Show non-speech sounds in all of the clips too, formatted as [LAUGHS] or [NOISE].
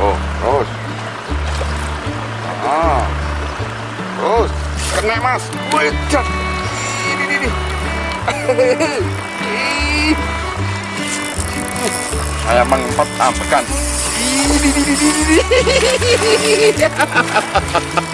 oh terus ah. Terus kena mas. Wajah ini ini saya mengempet ambekan ini ini ini ini [LAUGHS]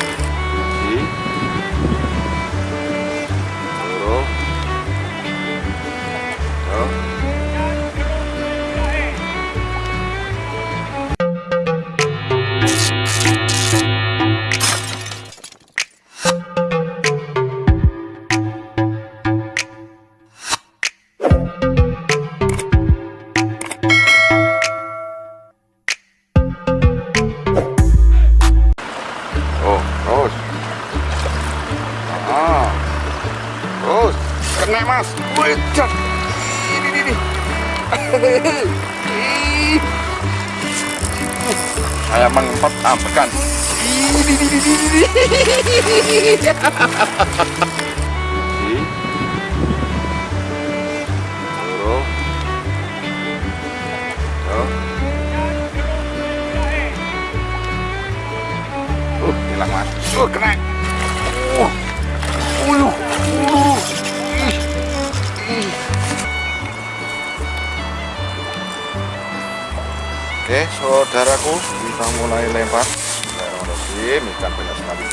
mulai lempar. Bismillahirrahmanirrahim. Ikan banyak sekali.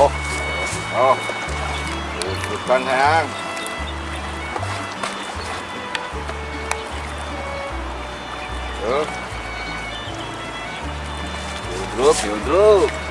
Oh, oh, bukan sayang. Tuh. Yudruk, yudruk. Oh,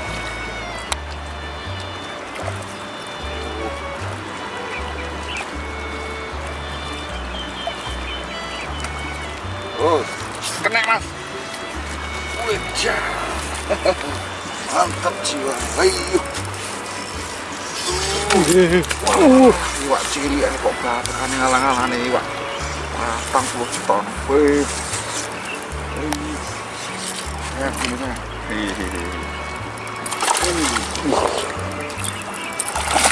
iwak cili ini kok katakan ngalang-ngalang nih iwak. Ini saya. Hihihi.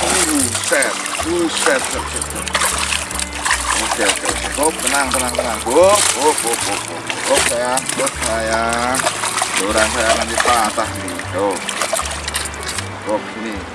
Buset, buset, buset. Oke, oke, oke. Tenang, tenang, tenang. Bob, bob, bob, bob, bob. Bob, sayang, bob, sayang. Dorang saya nanti patah nih. Tuh. Bob, sini.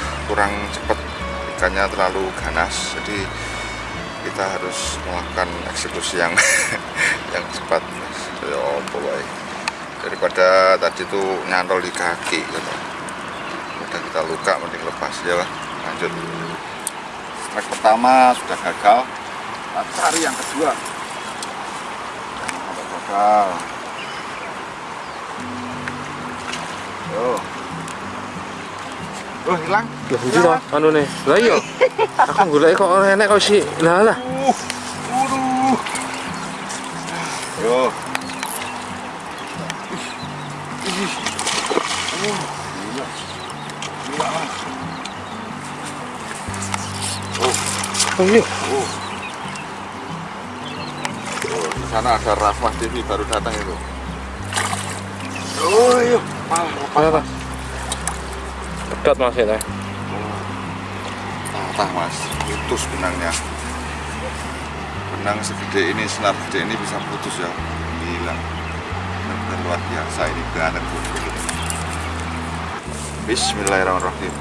kurang cepat. Ikannya terlalu ganas jadi kita harus melakukan eksekusi yang [LAUGHS] yang cepat ya apa baik daripada tadi tuh nyantol di kaki gitu. Udah kita luka mending lepas ya lah. Lanjut. Strike pertama sudah gagal. Kita cari yang kedua. Gagal Oh, hilang. Iki to anu ne. Lah iya. [LAUGHS] Aku golek kok ora enek kok sih. Lah lah. Uh, waduh. Yo. Oh, Oh iya. oh. Oh, di sana ada Rafah TV baru datang itu. Oh, iya. Lepas. Apa? Pedot Mas ya. Patah mas, putus benangnya. Benang segede ini, senar gede ini bisa putus ya. Gila. Benar luar biasa ini banget Bismillahirrahmanirrahim.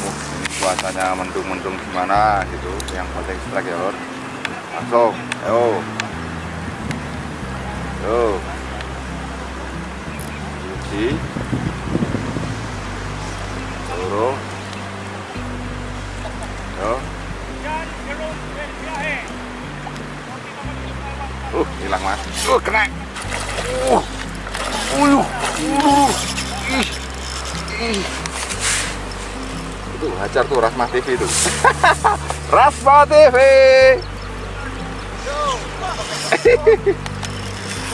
Oh, ini cuacanya mendung-mendung gimana gitu. Yang penting strike ya lor. Langsung. Yo. Uji. Uh, hilang mas. Uh, kena. Uh, uh, uh, ih, ih. Itu hajar tuh Rasma TV itu. [LAUGHS] Rasma TV.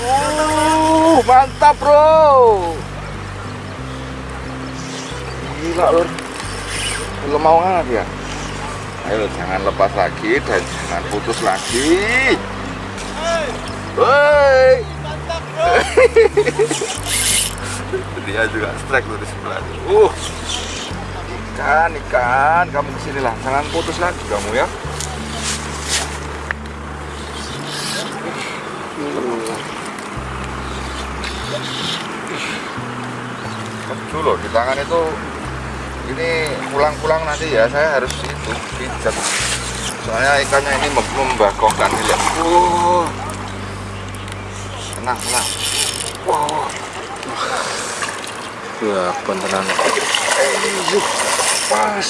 uh, mantap bro gila lur belum mau ngana dia ayo jangan lepas lagi dan jangan putus lagi. Woi. dia juga strike tuh di sebelah uh. Ikan ikan. Kamu ke sini lah. Jangan putus lagi kamu ya. Loh di tangan itu ini pulang-pulang nanti ya saya harus itu pijat soalnya ikannya ini mem- membagongkan ini lihat uh tenang tenang wow Ya, beneran. Aduh, pas.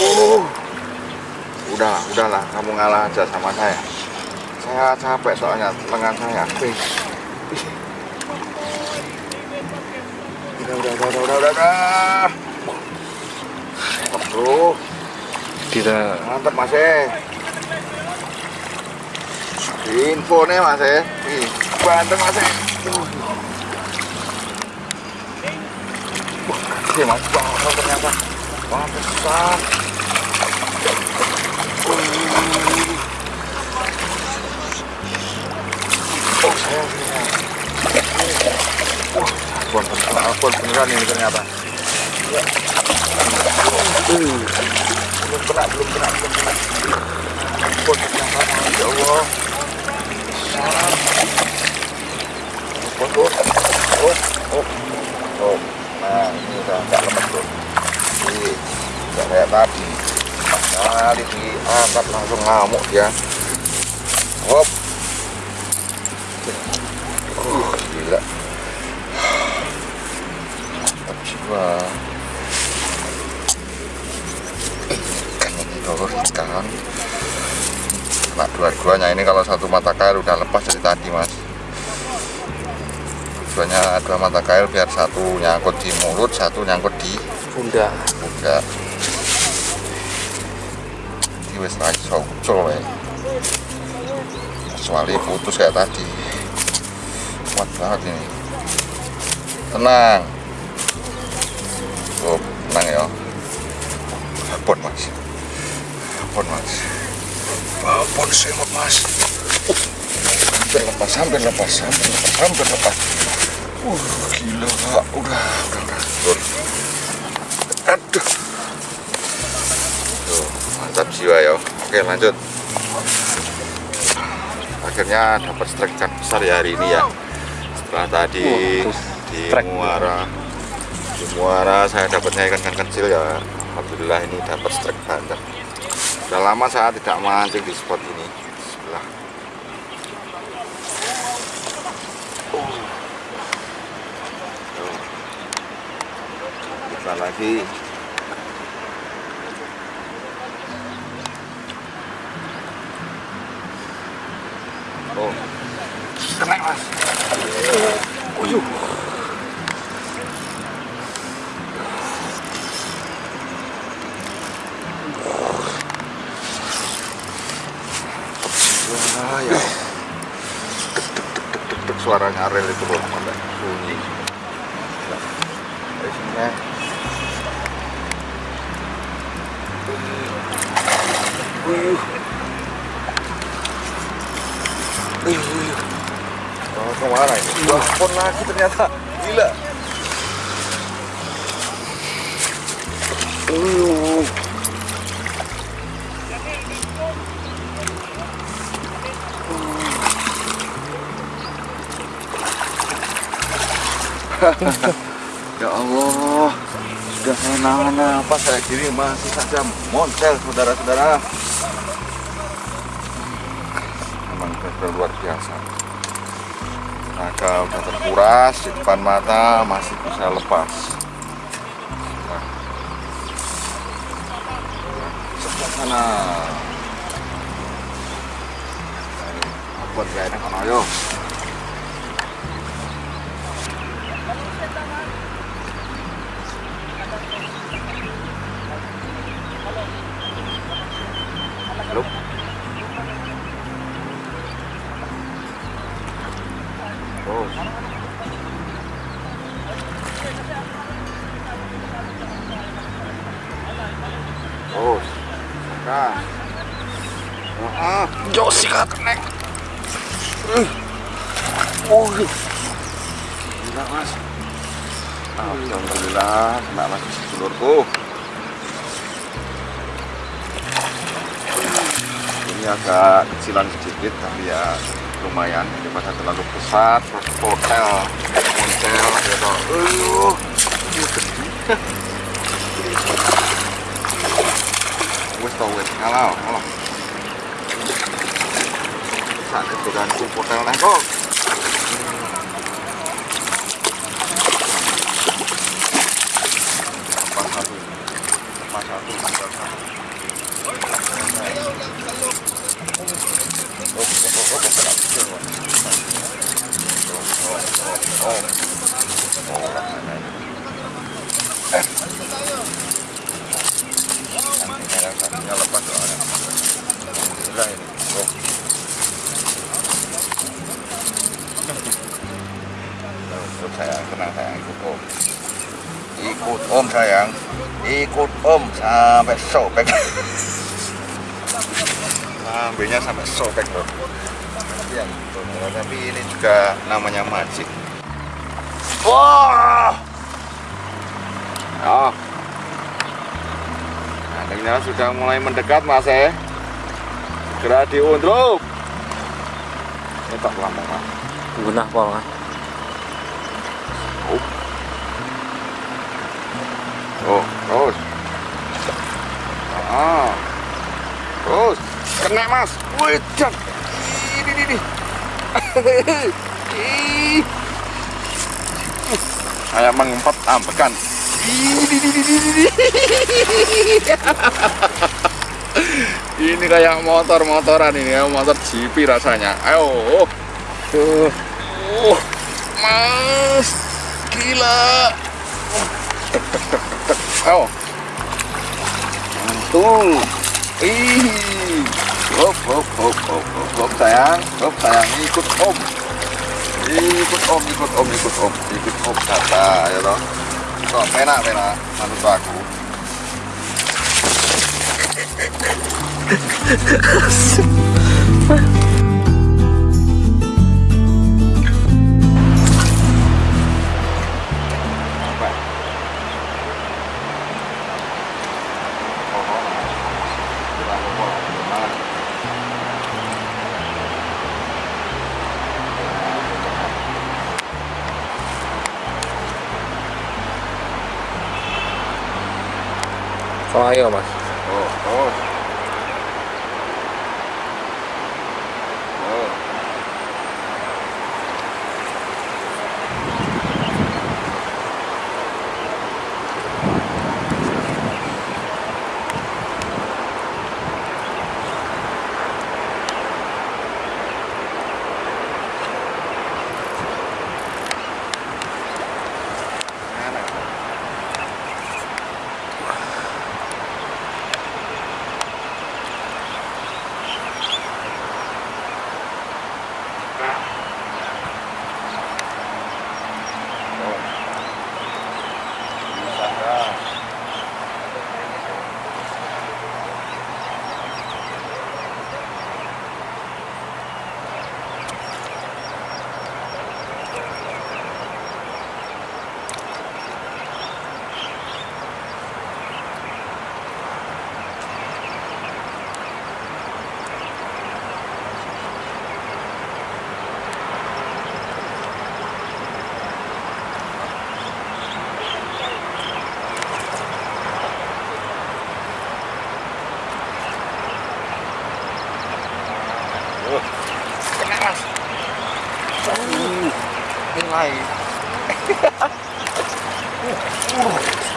Uh. Udah, udahlah, kamu ngalah aja sama saya. Saya capek soalnya lengan saya. Udah, udah, udah, udah, udah, udah, bro. Kita Mantap, Mas. eh. Info nih, Mas. eh. Ih, Banten, Mas. eh. Gede, Mas. Wah, ternyata. Wah, besar. Oh, saya Wah, abon beneran ini ternyata. Ya. Uh. Belum kena, belum kena, belum kena. Abon ternyata, ya Allah. Oh, oh, oh, oh, oh. Nah, ini udah nggak lemes bro. Ini nggak kayak tadi. Kali diangkat langsung ngamuk dia. Hop. Uh, gila. Jiwa. Ikan ini ikan. Nah, dua-duanya. Ini kalau satu mata kail udah lepas dari tadi mas. Tujuannya dua mata kail biar satu nyangkut di mulut satu nyangkut di bunda. pundak ini wis ra iso ucul wae kecuali putus kayak tadi. Kuat banget ini. Tenang tenang ya. Abon mas. Abon mas. Abon semut mas. Uh, hampir lepas hampir lepas hampir lepas hampir lepas. Uh gila Kak. udah udah udah. Tur. aduh. Tuh, mantap jiwa ya. Oke lanjut. Akhirnya dapat strike besar ya hari ini ya. Setelah tadi terus di muara di muara saya dapatnya ikan ikan kecil ya. Alhamdulillah ini dapat strike banter udah lama saya tidak mancing di spot ini. Sebelah kita lagi. Oh. Kena mas. Uyuh. Ya. Dek, dek, dek, dek, dek, dek, suaranya rel itu loh, sampai sunyi. Ya. Dari sini ya. Oh, ke mana ini? Wah, pon lagi ternyata. Gila. Uyuh. Ya Allah sudah nahan apa saya diri masih saja moncel saudara-saudara. Memang benar luar biasa. Tenaga udah terkuras di depan mata masih bisa lepas. Sebelah sana. Buat gak enak kecilan sedikit, tapi ya lumayan daripada terlalu besar. Terus hotel, hotel, gitu. Uh, wes tau wes, ngalau, ngalau. Sakit tuh hotel nih kok. Empat satu, empat satu. Sapinya lepas soalnya. Alhamdulillah ini. Oh. Ikut sayang, tenang sayang, ikut om. Ikut om sayang, ikut om sampai sobek. Lambenya sampai sobek loh. Iya, betul. tapi ini juga namanya magic. Wah! Oh. Adanya sudah mulai mendekat mas eh. Segera diundup. Ini tak lama mas. Gunah pol kan. Oh, terus. Ah. Terus. Kena mas. Wih, Kayak [LAUGHS] mengempet ambekan. [LAUGHS] Ini kayak motor-motoran ini ya, motor GP rasanya. Ayo. Tuh. Oh, Mas. Gila. Ayo. Mantul. Ih. Hop, hop, hop, hop, hop, hop, sayang. Hop, sayang. Ikut om. Ikut om, ikut om, ikut om. Ikut om kata, ya toh. Kok penak, penak. Manut aku. Apa? [LAUGHS] Oh ayo mas.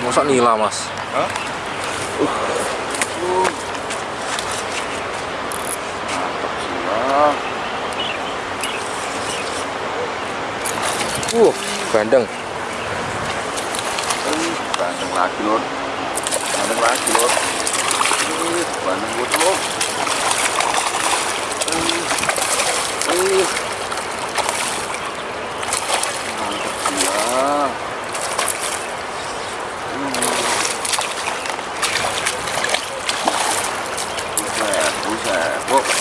Masa nila mas? Hah? Uh. Uh. Bandeng. Bandeng lagi lor. Bandeng lagi lor. Bandeng buat lor. Uh, uh.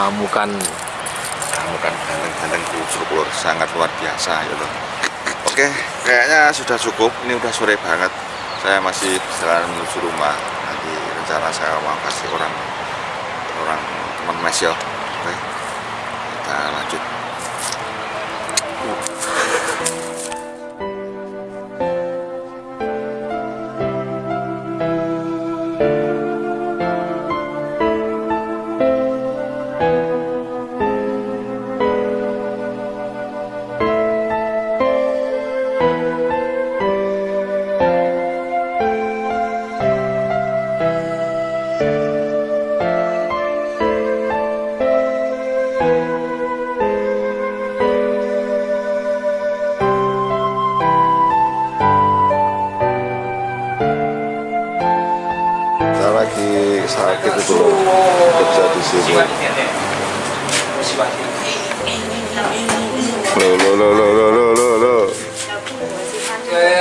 Amukan kamu kan ganteng-ganteng kucuk lur sangat luar biasa ya loh oke kayaknya sudah cukup. Ini udah sore banget. Saya masih jalan menuju rumah. Nanti rencana saya mau kasih orang orang teman mes ya oke kita lanjut 不知。喜欢，我喜欢。对呀、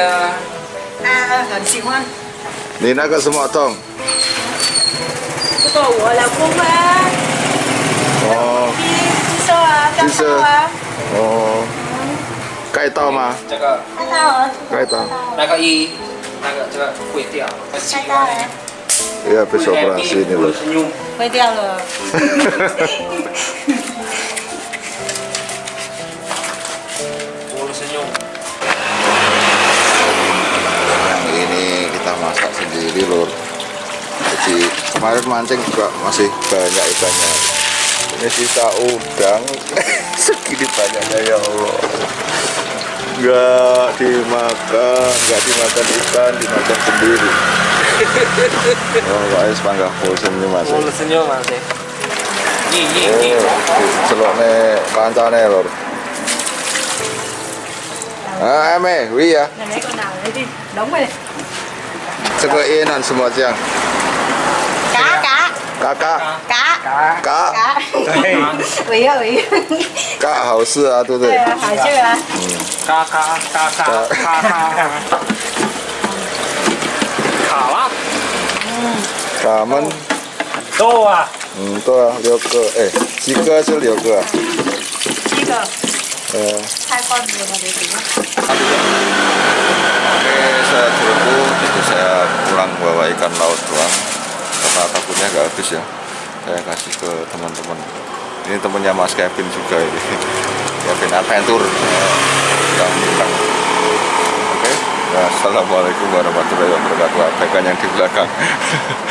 啊，很喜欢。你那个什么洞？这个我老公啊。哦。金色啊，金色啊。哦。盖到吗？这个。盖到。盖到。那个一，那个这个会掉。盖到了。Iya, habis operasi ini, Bos. Beda loh. Yang nah, ini kita masak sendiri, loh. Jadi kemarin mancing juga masih banyak ikannya. Ini sisa udang [LAUGHS] segini banyaknya ya Allah. Enggak dimakan, enggak dimakan ikan, dimakan sendiri. Pokoknya sepangkah full senyum mas. Full senyum mas. Iya iya iya. Selokne kancane lor. À, em ơi, Huy à? em ơi, còn nào đấy đi, đóng về. Chắc là yên ăn sumot chăng? Cá, cá. Cá, cá. Cá. Cá. Cá. Cá. Huy à, Huy. Cá hảo sự à, đúng không? Hảo sự à. Ừ. Cá, cá, cá, cá, cá, cá. kamen 多啊， hmm, tuh ah, 六个哎几个还是六个啊这个 Eh, 太方便了，这个。 Oke, saya dulu itu saya pulang bawa ikan laut doang karena takutnya nggak habis ya. Saya kasih ke teman-teman. Ini temannya Mas Kevin juga ini. [LAUGHS] Kevin Adventure eh, yang bilang. Oke, nah, assalamualaikum warahmatullahi wabarakatuh. Abaikan yang di belakang. [LAUGHS]